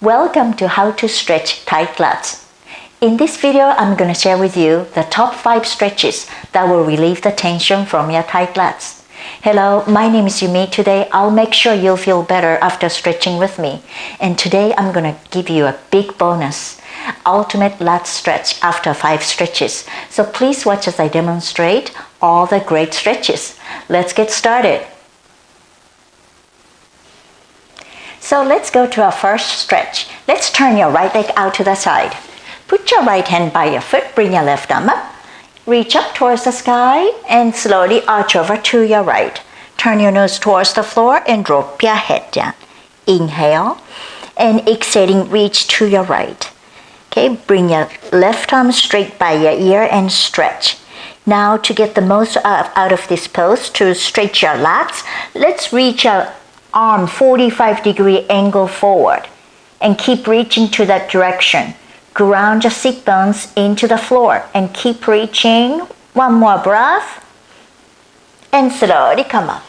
Welcome to How to Stretch Tight Lats. In this video, I'm going to share with you the top 5 stretches that will relieve the tension from your tight lats. Hello, my name is Yumi. Today, I'll make sure you'll feel better after stretching with me. And today, I'm going to give you a big bonus. Ultimate lat stretch after 5 stretches. So please watch as I demonstrate all the great stretches. Let's get started. So let's go to our first stretch. Let's turn your right leg out to the side. Put your right hand by your foot, bring your left arm up. Reach up towards the sky and slowly arch over to your right. Turn your nose towards the floor and drop your head down. Inhale and exhaling, reach to your right. Okay, bring your left arm straight by your ear and stretch. Now to get the most out of this pose, to stretch your lats, let's reach out arm 45 degree angle forward and keep reaching to that direction. Ground your sit bones into the floor and keep reaching. One more breath and slowly come up.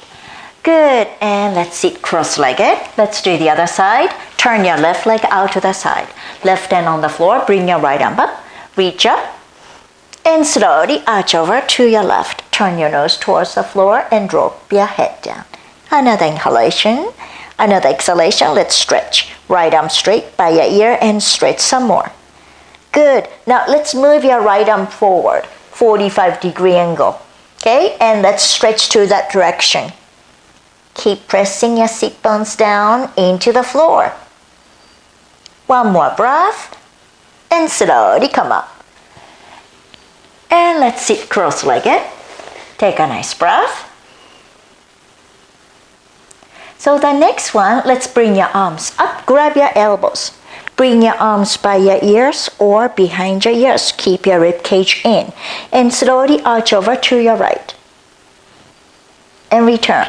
Good, and let's sit cross-legged. Let's do the other side. Turn your left leg out to the side. Left hand on the floor, bring your right arm up. Reach up and slowly arch over to your left. Turn your nose towards the floor and drop your head down. Another inhalation, another exhalation. Let's stretch. Right arm straight by your ear and stretch some more. Good. Now let's move your right arm forward, 45 degree angle. Okay, and let's stretch to that direction. Keep pressing your seat bones down into the floor. One more breath and slowly come up. And let's sit cross-legged. Take a nice breath. So the next one, let's bring your arms up, grab your elbows. Bring your arms by your ears or behind your ears. Keep your rib cage in. And slowly arch over to your right. And return.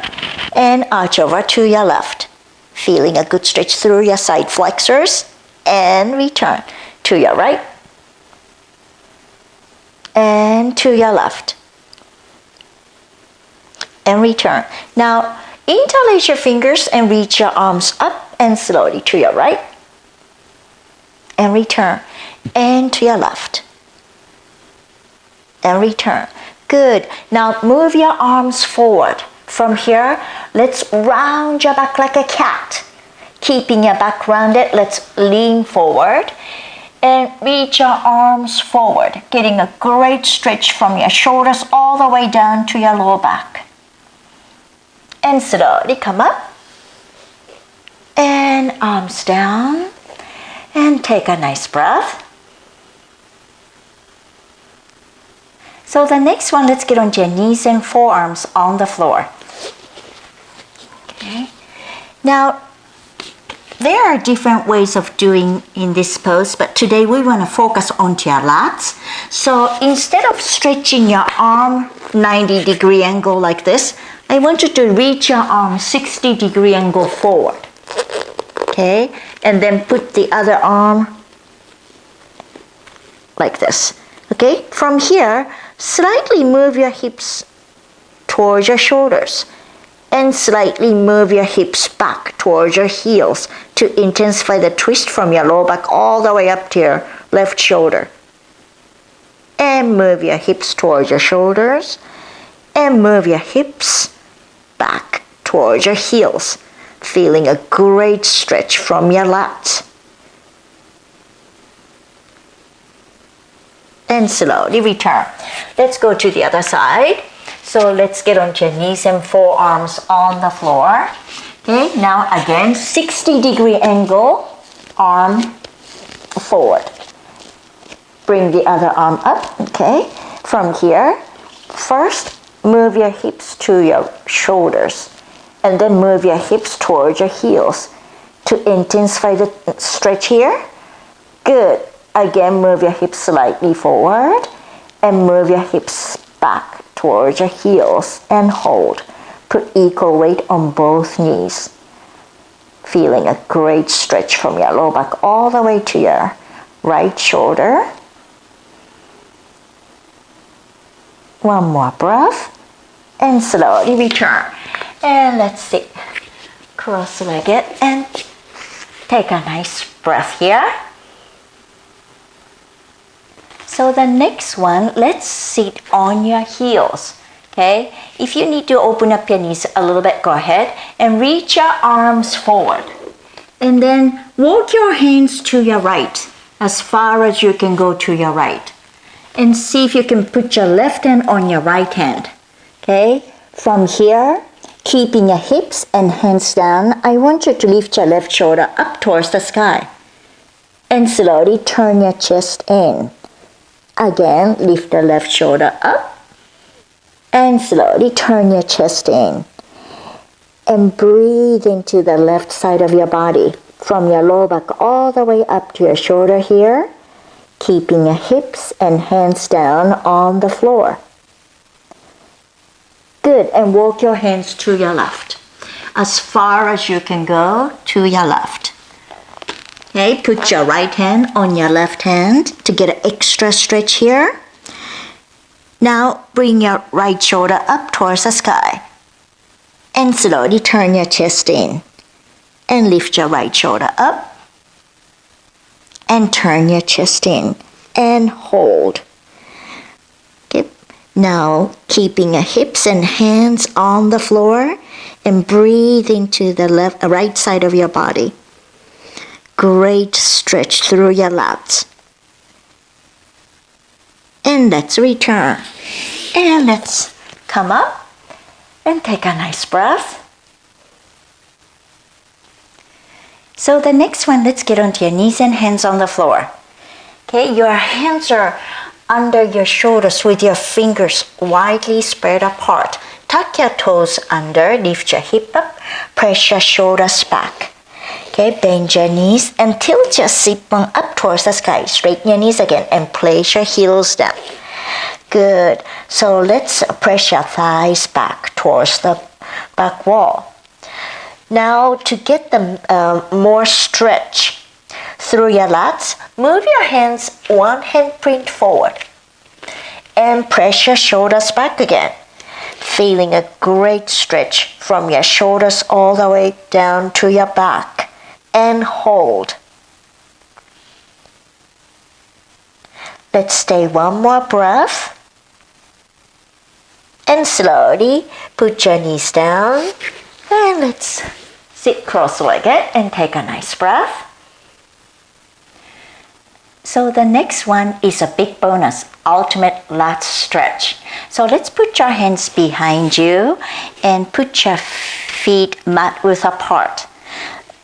And arch over to your left. Feeling a good stretch through your side flexors. And return to your right. And to your left. And return. Now, Interlace your fingers and reach your arms up and slowly to your right. And return. And to your left. And return. Good. Now move your arms forward. From here, let's round your back like a cat. Keeping your back rounded, let's lean forward and reach your arms forward, getting a great stretch from your shoulders all the way down to your lower back and slowly come up and arms down and take a nice breath. So the next one, let's get onto your knees and forearms on the floor. Okay. Now, there are different ways of doing in this pose, but today we want to focus onto your lats. So instead of stretching your arm 90 degree angle like this, I want you to reach your arm 60 degree and go forward. Okay, and then put the other arm like this. Okay, from here, slightly move your hips towards your shoulders and slightly move your hips back towards your heels to intensify the twist from your lower back all the way up to your left shoulder. And move your hips towards your shoulders and move your hips back towards your heels, feeling a great stretch from your lats. And slowly return. Let's go to the other side. So let's get onto your knees and forearms on the floor. Okay, now again, 60 degree angle, arm forward. Bring the other arm up, okay? From here, first move your hips to your shoulders and then move your hips towards your heels to intensify the stretch here. Good. Again, move your hips slightly forward and move your hips back towards your heels and hold. Put equal weight on both knees. Feeling a great stretch from your low back all the way to your right shoulder One more breath and slowly return. And let's sit cross-legged and Take a nice breath here. So the next one, let's sit on your heels. Okay, if you need to open up your knees a little bit, go ahead and reach your arms forward. And then walk your hands to your right as far as you can go to your right. And see if you can put your left hand on your right hand. Okay, from here, keeping your hips and hands down, I want you to lift your left shoulder up towards the sky. And slowly turn your chest in. Again, lift the left shoulder up and slowly turn your chest in. And breathe into the left side of your body from your lower back all the way up to your shoulder here, keeping your hips and hands down on the floor. Good, and walk your hands to your left. As far as you can go to your left. Okay, put your right hand on your left hand to get an extra stretch here. Now bring your right shoulder up towards the sky. And slowly turn your chest in. And lift your right shoulder up. And turn your chest in. And hold. Okay. Now keeping your hips and hands on the floor. And breathe into the left, right side of your body great stretch through your lats. And let's return. And let's come up and take a nice breath. So the next one, let's get onto your knees and hands on the floor. Okay, your hands are under your shoulders with your fingers widely spread apart. Tuck your toes under, lift your hip up, press your shoulders back. Okay, bend your knees and tilt your sit bone up towards the sky. Straighten your knees again and place your heels down. Good. So let's press your thighs back towards the back wall. Now to get the uh, more stretch through your lats, move your hands one hand print forward and press your shoulders back again. Feeling a great stretch from your shoulders all the way down to your back and hold. Let's stay one more breath. And slowly put your knees down. And let's sit cross-legged and take a nice breath. So the next one is a big bonus, ultimate lat stretch. So let's put your hands behind you and put your feet mat width apart.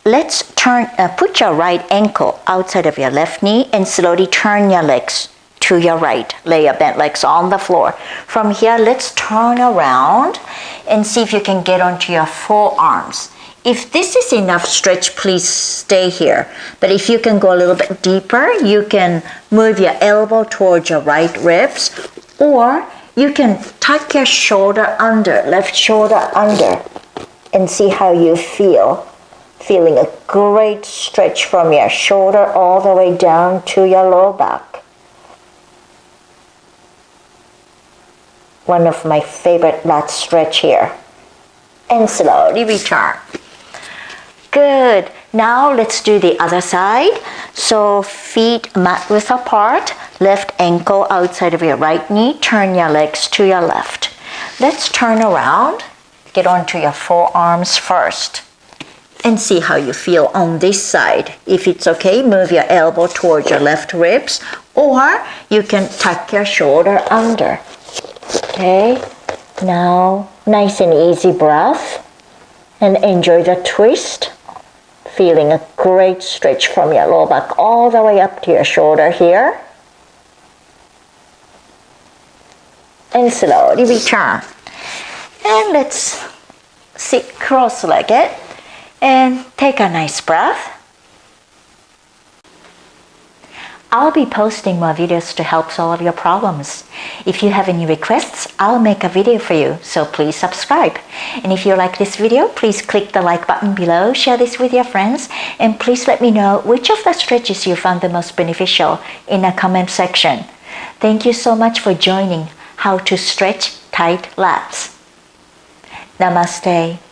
Let's turn, uh, put your right ankle outside of your left knee and slowly turn your legs to your right. Lay your bent legs on the floor. From here, let's turn around and see if you can get onto your forearms. If this is enough stretch, please stay here. But if you can go a little bit deeper, you can move your elbow towards your right ribs or you can tuck your shoulder under, left shoulder under and see how you feel feeling a great stretch from your shoulder all the way down to your lower back. One of my favorite lat stretch here. And slowly return. Good. Now let's do the other side. So feet mat width apart, left ankle outside of your right knee, turn your legs to your left. Let's turn around, get onto your forearms first and see how you feel on this side. If it's okay, move your elbow towards your left ribs or you can tuck your shoulder under. Okay, now nice and easy breath and enjoy the twist. Feeling a great stretch from your lower back all the way up to your shoulder here. And slowly return. And let's sit cross-legged and take a nice breath. I'll be posting more videos to help solve your problems. If you have any requests, I'll make a video for you, so please subscribe. And if you like this video, please click the like button below, share this with your friends, and please let me know which of the stretches you found the most beneficial in the comment section. Thank you so much for joining How to Stretch Tight Lats. Namaste.